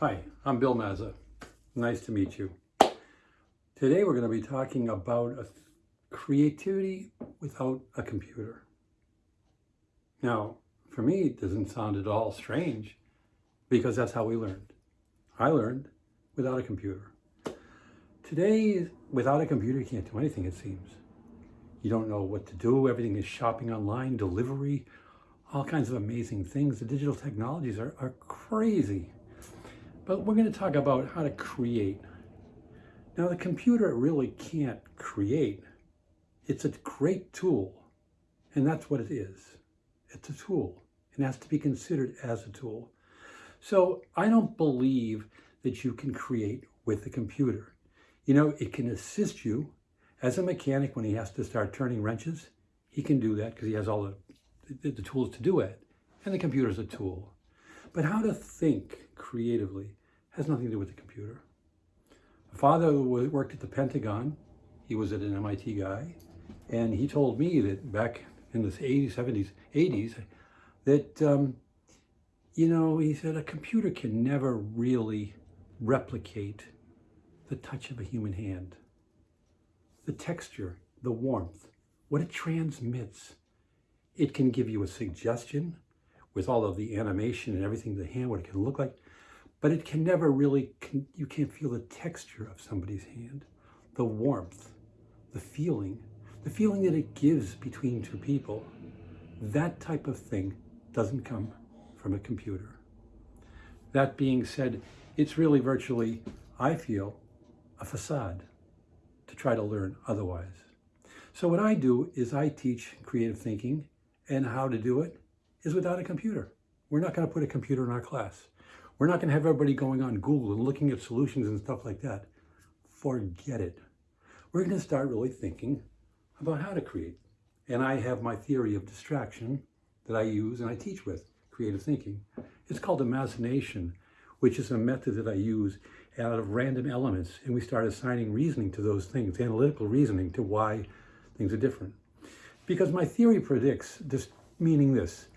Hi, I'm Bill Mazza. Nice to meet you. Today we're going to be talking about creativity without a computer. Now, for me, it doesn't sound at all strange because that's how we learned. I learned without a computer. Today, without a computer, you can't do anything, it seems. You don't know what to do. Everything is shopping online, delivery, all kinds of amazing things. The digital technologies are, are crazy. But we're going to talk about how to create. Now, the computer really can't create. It's a great tool, and that's what it is. It's a tool, and has to be considered as a tool. So I don't believe that you can create with a computer. You know, it can assist you as a mechanic when he has to start turning wrenches. He can do that because he has all the, the, the tools to do it, and the computer is a tool. But how to think creatively has nothing to do with the computer. My father worked at the Pentagon. He was an MIT guy. And he told me that back in the 80s, 70s, 80s, that, um, you know, he said a computer can never really replicate the touch of a human hand. The texture, the warmth, what it transmits. It can give you a suggestion with all of the animation and everything, the hand, what it can look like, but it can never really, you can't feel the texture of somebody's hand, the warmth, the feeling, the feeling that it gives between two people. That type of thing doesn't come from a computer. That being said, it's really virtually, I feel, a facade to try to learn otherwise. So what I do is I teach creative thinking and how to do it is without a computer. We're not going to put a computer in our class. We're not going to have everybody going on Google and looking at solutions and stuff like that. Forget it. We're going to start really thinking about how to create. And I have my theory of distraction that I use and I teach with, creative thinking. It's called imagination, which is a method that I use out of random elements. And we start assigning reasoning to those things, analytical reasoning to why things are different. Because my theory predicts, just meaning this,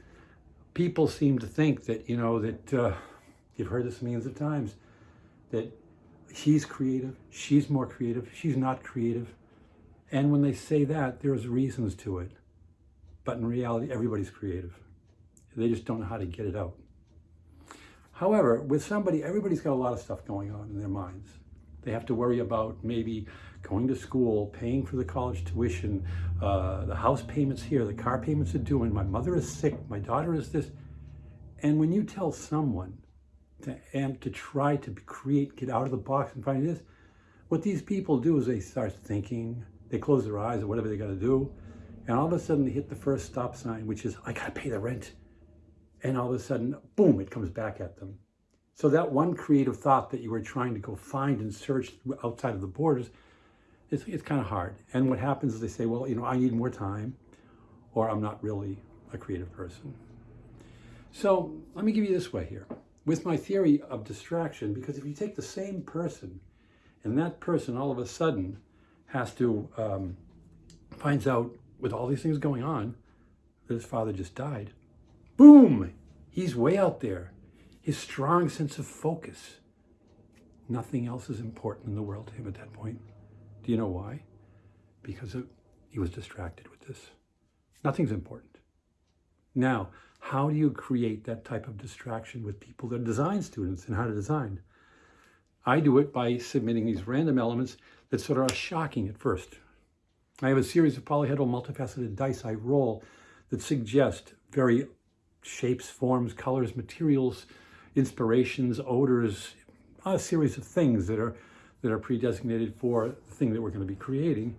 people seem to think that, you know, that uh, You've heard this millions of times that he's creative, she's more creative, she's not creative. And when they say that, there's reasons to it. But in reality, everybody's creative. They just don't know how to get it out. However, with somebody, everybody's got a lot of stuff going on in their minds. They have to worry about maybe going to school, paying for the college tuition, uh, the house payments here, the car payments are due, and my mother is sick, my daughter is this. And when you tell someone to, to try to create, get out of the box and find this. What these people do is they start thinking, they close their eyes or whatever they got to do, and all of a sudden they hit the first stop sign, which is, I got to pay the rent. And all of a sudden, boom, it comes back at them. So that one creative thought that you were trying to go find and search outside of the borders, it's, it's kind of hard. And what happens is they say, well, you know, I need more time, or I'm not really a creative person. So let me give you this way here with my theory of distraction, because if you take the same person and that person all of a sudden has to, um, finds out with all these things going on that his father just died, boom, he's way out there. His strong sense of focus. Nothing else is important in the world to him at that point. Do you know why? Because he was distracted with this. Nothing's important. Now, how do you create that type of distraction with people that are design students and how to design? I do it by submitting these random elements that sort of are shocking at first. I have a series of polyhedral multifaceted dice I roll that suggest very shapes, forms, colors, materials, inspirations, odors, a series of things that are that are pre-designated for the thing that we're going to be creating.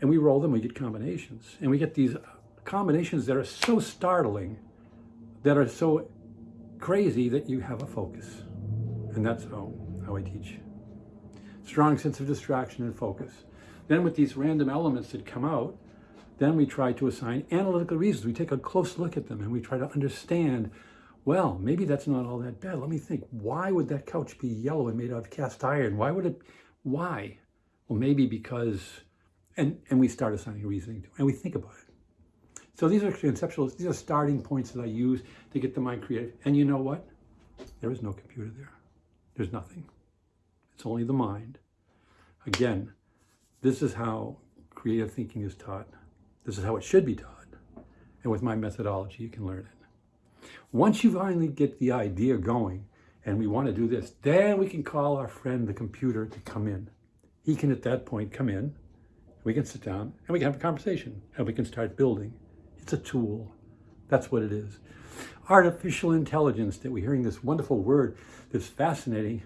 And we roll them, we get combinations. And we get these combinations that are so startling that are so crazy that you have a focus. And that's how, how I teach. Strong sense of distraction and focus. Then with these random elements that come out, then we try to assign analytical reasons. We take a close look at them and we try to understand, well, maybe that's not all that bad. Let me think, why would that couch be yellow and made out of cast iron? Why would it, why? Well, maybe because, and, and we start assigning reasoning to, and we think about it. So these are conceptual, these are starting points that I use to get the mind creative. And you know what? There is no computer there. There's nothing. It's only the mind. Again, this is how creative thinking is taught. This is how it should be taught. And with my methodology, you can learn it. Once you finally get the idea going, and we want to do this, then we can call our friend the computer to come in. He can at that point come in, we can sit down, and we can have a conversation, and we can start building. It's a tool. That's what it is. Artificial intelligence, that we're hearing this wonderful word that's fascinating.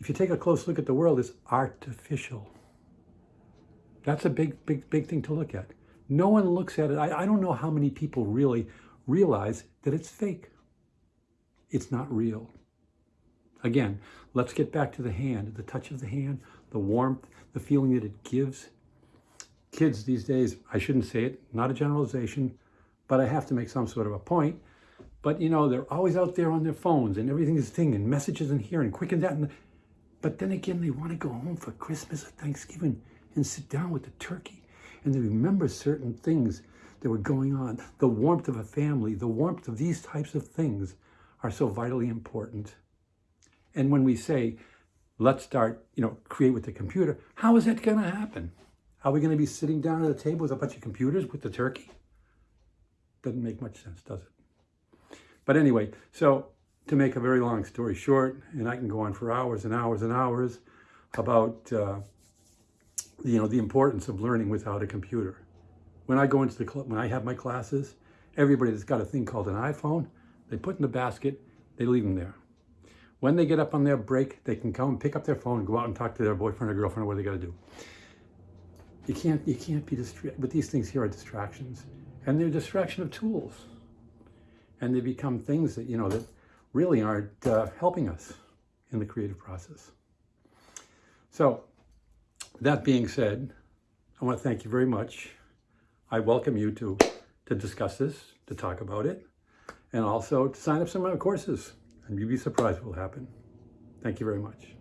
If you take a close look at the world, it's artificial. That's a big, big, big thing to look at. No one looks at it. I, I don't know how many people really realize that it's fake. It's not real. Again, let's get back to the hand, the touch of the hand, the warmth, the feeling that it gives. Kids these days, I shouldn't say it, not a generalization, but I have to make some sort of a point. But you know, they're always out there on their phones and everything is thing and messages in here and quick and that. And, but then again, they want to go home for Christmas or Thanksgiving and sit down with the turkey. And they remember certain things that were going on. The warmth of a family, the warmth of these types of things are so vitally important. And when we say, let's start, you know, create with the computer, how is that going to happen? Are we going to be sitting down at a table with a bunch of computers with the turkey? Doesn't make much sense, does it? But anyway, so to make a very long story short, and I can go on for hours and hours and hours about, uh, you know, the importance of learning without a computer. When I go into the, club, when I have my classes, everybody that's got a thing called an iPhone, they put in the basket, they leave them there. When they get up on their break, they can come and pick up their phone go out and talk to their boyfriend or girlfriend or what they got to do. You can't, you can't be distracted, but these things here are distractions. And they're distraction of tools. And they become things that, you know, that really aren't uh, helping us in the creative process. So, that being said, I want to thank you very much. I welcome you to, to discuss this, to talk about it, and also to sign up some of my courses. And you'd be surprised what will happen. Thank you very much.